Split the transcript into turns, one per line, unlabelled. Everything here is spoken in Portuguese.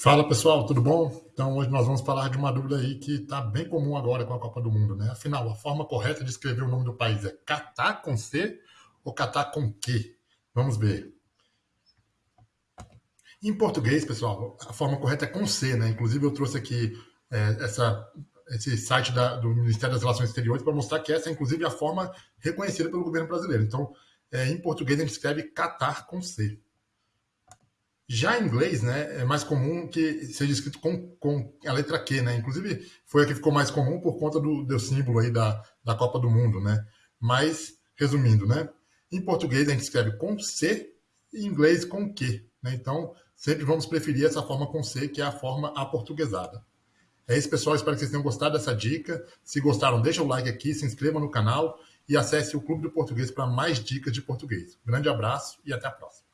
Fala pessoal, tudo bom? Então hoje nós vamos falar de uma dúvida aí que está bem comum agora com a Copa do Mundo, né? Afinal, a forma correta de escrever o nome do país é Catar com C ou Catar com Q? Vamos ver. Em português, pessoal, a forma correta é com C, né? Inclusive eu trouxe aqui é, essa, esse site da, do Ministério das Relações Exteriores para mostrar que essa é inclusive a forma reconhecida pelo governo brasileiro. Então, é, em português a gente escreve Catar com C. Já em inglês, né, é mais comum que seja escrito com, com a letra Q, né? Inclusive, foi a que ficou mais comum por conta do, do símbolo aí da, da Copa do Mundo, né? Mas, resumindo, né? Em português a gente escreve com C e em inglês com Q, né? Então, sempre vamos preferir essa forma com C, que é a forma aportuguesada. É isso, pessoal. Espero que vocês tenham gostado dessa dica. Se gostaram, deixa o like aqui, se inscreva no canal e acesse o Clube do Português para mais dicas de português. grande abraço e até a próxima.